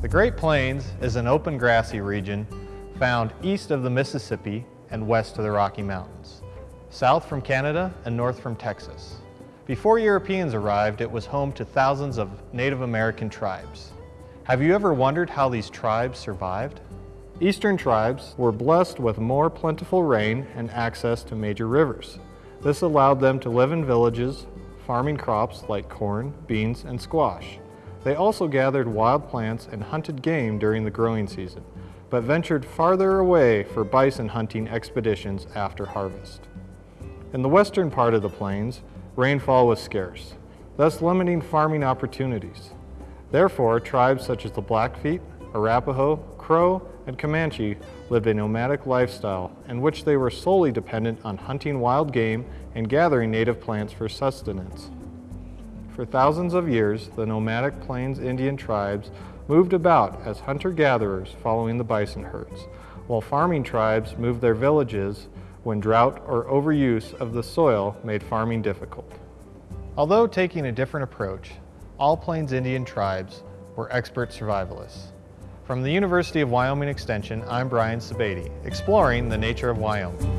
The Great Plains is an open grassy region found east of the Mississippi and west of the Rocky Mountains, south from Canada and north from Texas. Before Europeans arrived, it was home to thousands of Native American tribes. Have you ever wondered how these tribes survived? Eastern tribes were blessed with more plentiful rain and access to major rivers. This allowed them to live in villages, farming crops like corn, beans, and squash. They also gathered wild plants and hunted game during the growing season, but ventured farther away for bison hunting expeditions after harvest. In the western part of the plains, rainfall was scarce, thus limiting farming opportunities. Therefore, tribes such as the Blackfeet, Arapaho, Crow, and Comanche lived a nomadic lifestyle in which they were solely dependent on hunting wild game and gathering native plants for sustenance. For thousands of years, the nomadic Plains Indian tribes moved about as hunter-gatherers following the bison herds, while farming tribes moved their villages when drought or overuse of the soil made farming difficult. Although taking a different approach, all Plains Indian tribes were expert survivalists. From the University of Wyoming Extension, I'm Brian Sebade, exploring the nature of Wyoming.